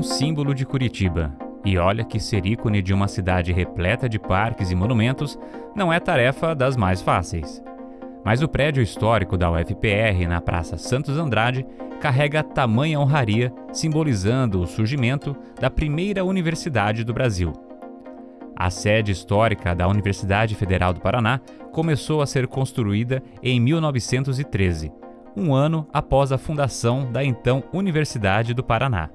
um símbolo de Curitiba. E olha que ser ícone de uma cidade repleta de parques e monumentos não é tarefa das mais fáceis. Mas o prédio histórico da UFPR na Praça Santos Andrade carrega tamanha honraria, simbolizando o surgimento da primeira universidade do Brasil. A sede histórica da Universidade Federal do Paraná começou a ser construída em 1913, um ano após a fundação da então Universidade do Paraná.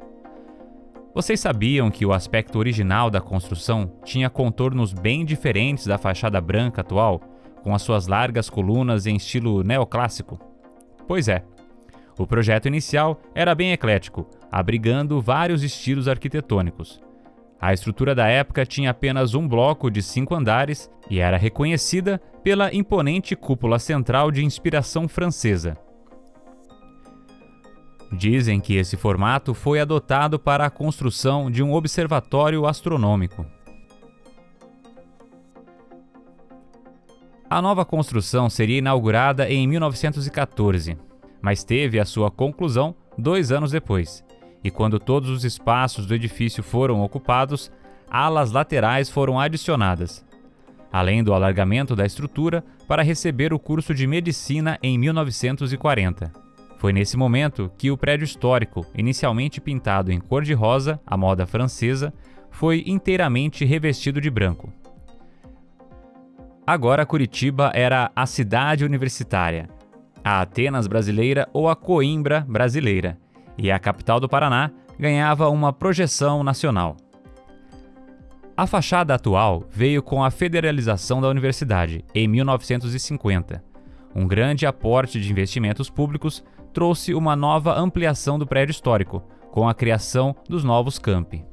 Vocês sabiam que o aspecto original da construção tinha contornos bem diferentes da fachada branca atual, com as suas largas colunas em estilo neoclássico? Pois é. O projeto inicial era bem eclético, abrigando vários estilos arquitetônicos. A estrutura da época tinha apenas um bloco de cinco andares e era reconhecida pela imponente cúpula central de inspiração francesa. Dizem que esse formato foi adotado para a construção de um observatório astronômico. A nova construção seria inaugurada em 1914, mas teve a sua conclusão dois anos depois. E quando todos os espaços do edifício foram ocupados, alas laterais foram adicionadas, além do alargamento da estrutura para receber o curso de medicina em 1940. Foi nesse momento que o prédio histórico, inicialmente pintado em cor de rosa, a moda francesa, foi inteiramente revestido de branco. Agora Curitiba era a cidade universitária, a Atenas brasileira ou a Coimbra brasileira, e a capital do Paraná ganhava uma projeção nacional. A fachada atual veio com a federalização da universidade, em 1950. Um grande aporte de investimentos públicos trouxe uma nova ampliação do prédio histórico, com a criação dos novos campi.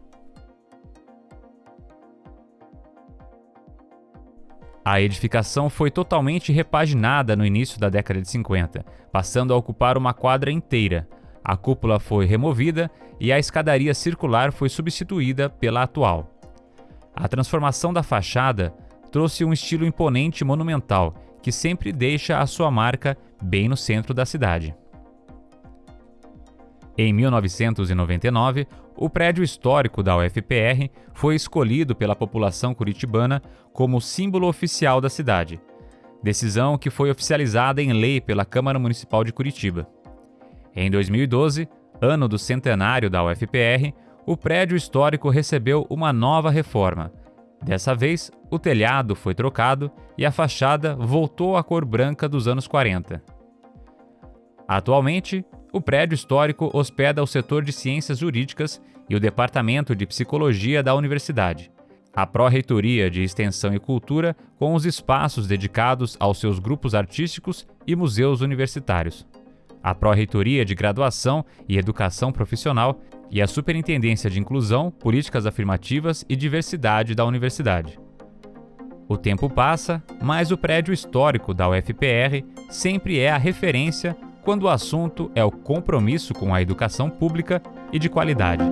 A edificação foi totalmente repaginada no início da década de 50, passando a ocupar uma quadra inteira. A cúpula foi removida e a escadaria circular foi substituída pela atual. A transformação da fachada trouxe um estilo imponente e monumental, que sempre deixa a sua marca bem no centro da cidade. Em 1999, o prédio histórico da UFPR foi escolhido pela população curitibana como símbolo oficial da cidade, decisão que foi oficializada em lei pela Câmara Municipal de Curitiba. Em 2012, ano do centenário da UFPR, o prédio histórico recebeu uma nova reforma. Dessa vez, o telhado foi trocado e a fachada voltou à cor branca dos anos 40. Atualmente, o prédio histórico hospeda o setor de ciências jurídicas e o departamento de psicologia da universidade. A Pró-Reitoria de Extensão e Cultura, com os espaços dedicados aos seus grupos artísticos e museus universitários. A Pró-Reitoria de Graduação e Educação Profissional e a Superintendência de Inclusão, Políticas Afirmativas e Diversidade da Universidade. O tempo passa, mas o prédio histórico da UFPR sempre é a referência quando o assunto é o compromisso com a educação pública e de qualidade.